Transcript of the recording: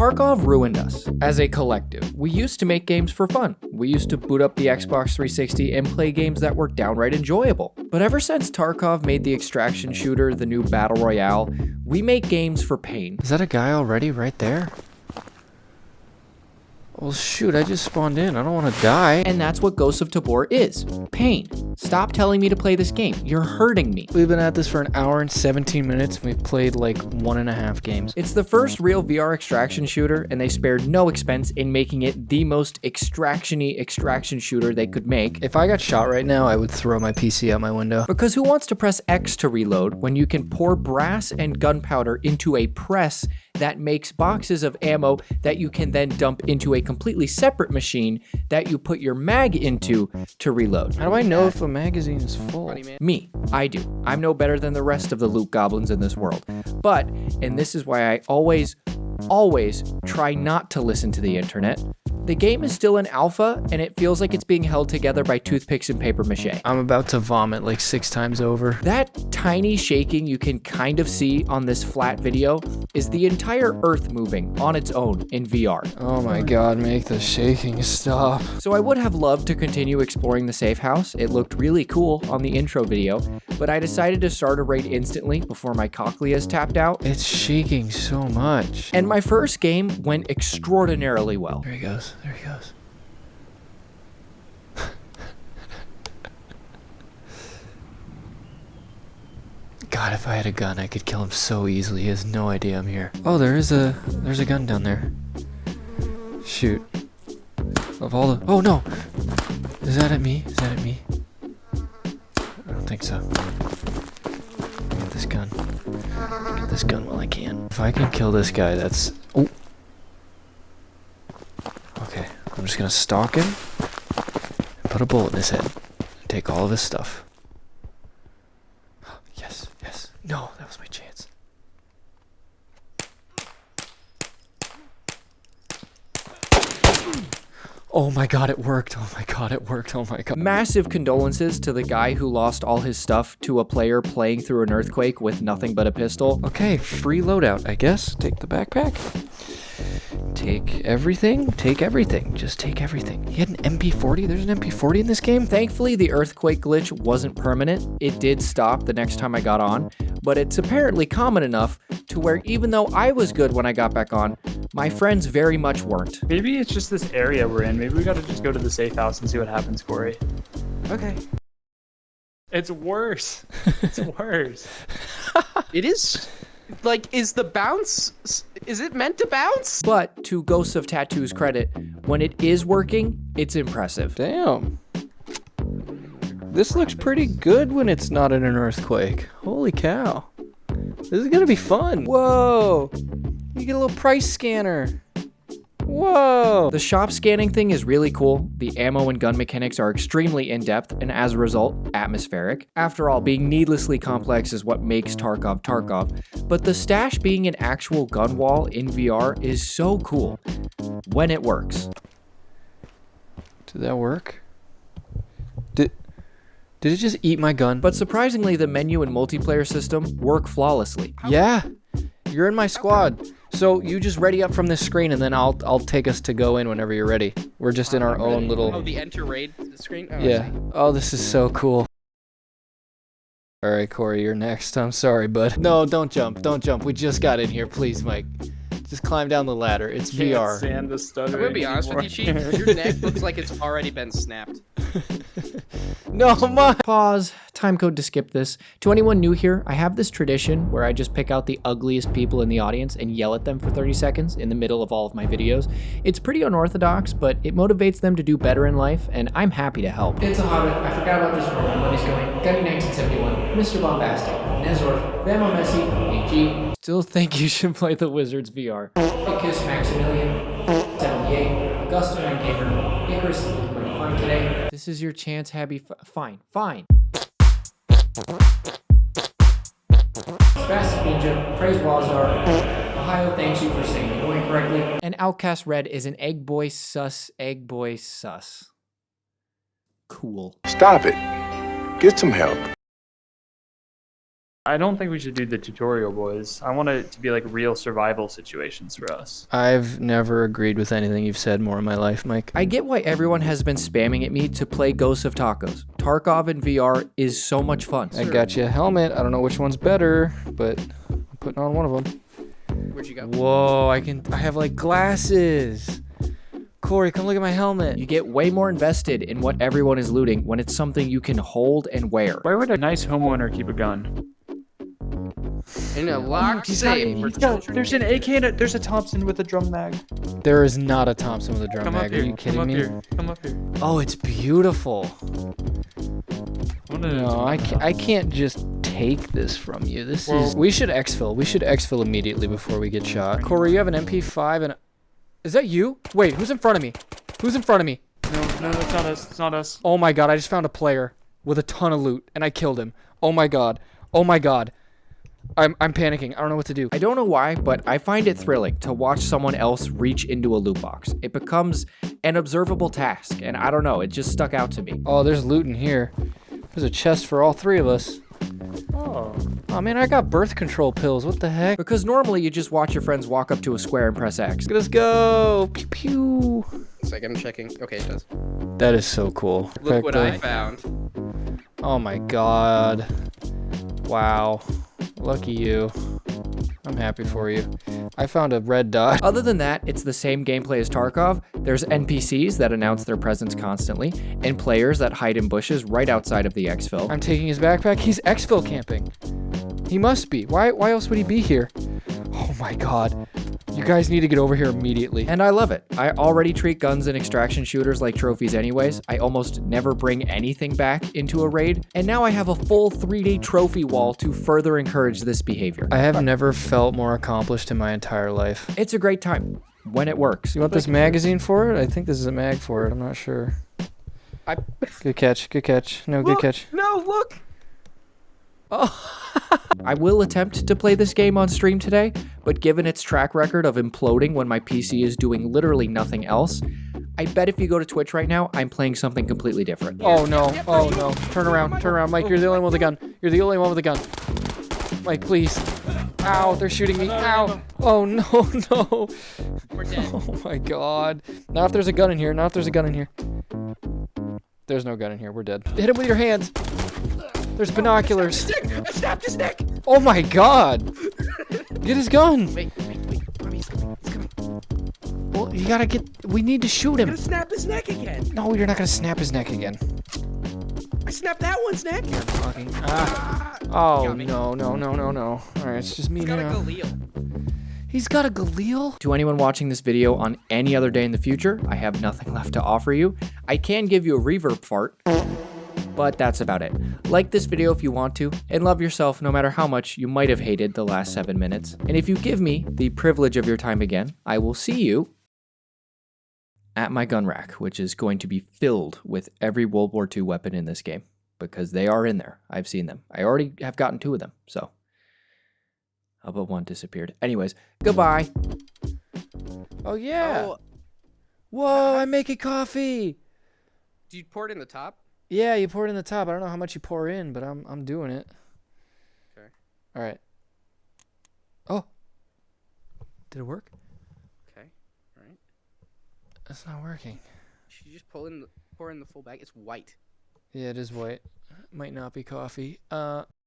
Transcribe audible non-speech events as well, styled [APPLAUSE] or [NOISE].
Tarkov ruined us as a collective. We used to make games for fun. We used to boot up the Xbox 360 and play games that were downright enjoyable. But ever since Tarkov made the extraction shooter the new battle royale, we make games for pain. Is that a guy already right there? Well, shoot, I just spawned in. I don't want to die. And that's what Ghost of Tabor is. Pain. Stop telling me to play this game. You're hurting me. We've been at this for an hour and 17 minutes, and we've played like one and a half games. It's the first real VR extraction shooter, and they spared no expense in making it the most extraction-y extraction shooter they could make. If I got shot right now, I would throw my PC out my window. Because who wants to press X to reload when you can pour brass and gunpowder into a press that makes boxes of ammo that you can then dump into a completely separate machine that you put your mag into to reload. How do I know if a magazine is full? Me, I do. I'm no better than the rest of the loot goblins in this world. But, and this is why I always, always try not to listen to the internet, the game is still in alpha, and it feels like it's being held together by toothpicks and paper mache. I'm about to vomit like six times over. That tiny shaking you can kind of see on this flat video is the entire Earth moving on its own in VR. Oh my god, make the shaking stop. So I would have loved to continue exploring the safe house. It looked really cool on the intro video, but I decided to start a raid instantly before my cochleas tapped out. It's shaking so much. And my first game went extraordinarily well. There he goes. There he goes. God, if I had a gun, I could kill him so easily. He has no idea I'm here. Oh, there is a there's a gun down there. Shoot. Of all the Oh no! Is that at me? Is that at me? I don't think so. Get this gun. Get this gun while I can. If I can kill this guy, that's Oh. I'm just gonna stalk him and put a bullet in his head. And take all of his stuff. [GASPS] Yes, yes. No, that was my chance. Oh my god, it worked. Oh my god, it worked. Oh my god. Massive condolences to the guy who lost all his stuff to a player playing through an earthquake with nothing but a pistol. Okay, free loadout, I guess. Take the backpack. Take everything. Take everything. Just take everything. He had an MP40. There's an MP40 in this game. Thankfully, the earthquake glitch wasn't permanent. It did stop the next time I got on, but it's apparently common enough to where even though I was good when I got back on, my friends very much weren't. Maybe it's just this area we're in. Maybe we gotta just go to the safe house and see what happens, Corey. Okay. It's worse. [LAUGHS] It's worse. It is like is the bounce is it meant to bounce? But to Ghosts of Tabor's credit, when it is working, it's impressive. Damn. This looks pretty good when it's not in an earthquake. Holy cow. This is gonna be fun. Whoa. You get a little price scanner. Whoa. The shop scanning thing is really cool. The ammo and gun mechanics are extremely in-depth and as a result, atmospheric. After all, being needlessly complex is what makes Tarkov Tarkov, but the stash being an actual gun wall in VR is so cool when it works. Did that work? Did Did it just eat my gun? But surprisingly, the menu and multiplayer system work flawlessly. Yeah. You're in my squad. So you just ready up from this screen and then I'll I'll take us to go in whenever you're ready. We're just in our own little Oh, the enter raid screen. Oh, Yeah. Oh, this is so cool. All right, Corey, you're next. I'm sorry, bud. No, don't jump. Don't jump. We just got in here. Please, Mike. Just climb down the ladder. It's Can't VR. stand the I'm stuttering gonna be honest with you. Chief. Your neck [LAUGHS] looks like it's already been snapped. [LAUGHS] No, Mike. Pause. Time code to skip this. To anyone new here, I have this tradition where I just pick out the ugliest people in the audience and yell at them for 30 seconds in the middle of all of my videos. It's pretty unorthodox, but it motivates them to do better in life, and I'm happy to help. It's a Hobbit. I forgot about this for one. Money's going. Gunny 1971. Mr. Bombastic. Nezor. Bama Messi. AG. Still think you should play the Wizards VR. I Kiss Maximilian. 78. Augusta and Gamer. Icarus is looking pretty fine today. This is your chance, Habby. F- fine. Fine. Fast Ninja, praise Wazar. Ohio thanks you for saying the word correctly. And Outcast Red is an egg boy sus, egg boy sus. Cool. Stop it. Get some help. I don't think we should do the tutorial, boys. I want it to be like real survival situations for us. I've never agreed with anything you've said more in my life, Mike. I get why everyone has been spamming at me to play Ghosts of Tacos. Tarkov in VR is so much fun. I got you a helmet. I don't know which one's better, but I'm putting on one of them. Where'd you go? Whoa, I can. I have like glasses. Corey, come look at my helmet. You get way more invested in what everyone is looting when it's something you can hold and wear. Why would a nice homeowner keep a gun? In a locked safe. there's an. AK and a, there's a Thompson with a drum mag. There is not a Thompson with a drum Come mag. up Are you kidding Come up me? here. Come up here. Oh, it's beautiful. No, I can't, I can't just take this from you. This is. We should exfil. We should exfil immediately before we get shot. Corey, you have an MP5 and. Is that you? Wait, who's in front of me? Who's in front of me? No, no, it's not us. It's not us. Oh my god, I just found a player with a ton of loot and I killed him. Oh my god. Oh my god. I'm, I'm panicking. I don't know what to do. I don't know why, but I find it thrilling to watch someone else reach into a loot box. It becomes an observable task, and I don't know, it just stuck out to me. Oh, there's loot in here. There's a chest for all three of us. Oh. Oh man, I got birth control pills. What the heck? Because normally you just watch your friends walk up to a square and press X. Let's go. Pew pew. It's like I'm checking. Okay, it does. That is so cool. Look what I found. Oh my god. Wow. Lucky you. I'm happy for you. I found a red dot. [LAUGHS] Other than that, it's the same gameplay as Tarkov. There's NPCs that announce their presence constantly, and players that hide in bushes right outside of the exfil. I'm taking his backpack. He's exfil camping. He must be. Why why else would he be here? Oh my god. You guys need to get over here immediately. And I love it. I already treat guns and extraction shooters like trophies anyways. I almost never bring anything back into a raid. And now I have a full 3-day trophy wall to further encourage this behavior. I have never felt more accomplished in my entire life. It's a great time when it works. You want this magazine for it? I think this is a mag for it. I'm not sure. I. Good catch. Good catch. No, good catch. No, look. Oh. I will attempt to play this game on stream today, but given its track record of imploding when my PC is doing literally nothing else, I bet if you go to Twitch right now, I'm playing something completely different. Oh no. Oh no. Turn around. Turn around. Mike, you're the only one with a gun. You're the only one with a gun. Mike, please. Ow, they're shooting me. Ow. Oh no, [LAUGHS] no. We're dead. Oh my god. Not if there's a gun in here. Not if there's a gun in here. There's no gun in here. We're dead. Hit him with your hands. There's binoculars. I snapped his neck. Oh my god. Get his gun. Wait, wait, wait. Mommy, he's coming. He's coming. Well, you gotta get. We need to shoot I'm him. gonna snap his neck again. No, you're not gonna snap his neck again. I snapped that one's neck. Fucking. Ah. Ah, Oh no no no no no. All right, it's just me He's got a now. He's got a Galil. To anyone watching this video on any other day in the future, I have nothing left to offer you. I can give you a reverb fart, but that's about it. Like this video if you want to, and love yourself no matter how much you might have hated the last seven minutes. And if you give me the privilege of your time again, I will see you at my gun rack, which is going to be filled with every World War II weapon in this game, because they are in there. I've seen them. I already have gotten two of them, so. How about one disappeared. Anyways, goodbye. Oh yeah. Oh, Whoa, I'm making coffee. do you pour it in the top? Yeah, you pour it in the top. I don't know how much you pour in, but I'm I'm doing it. Okay. All right. Oh. Did it work? Okay. All right. It's not working. Should you just pull in the pour in the full bag? It's white. Yeah, it is white. Might not be coffee. Uh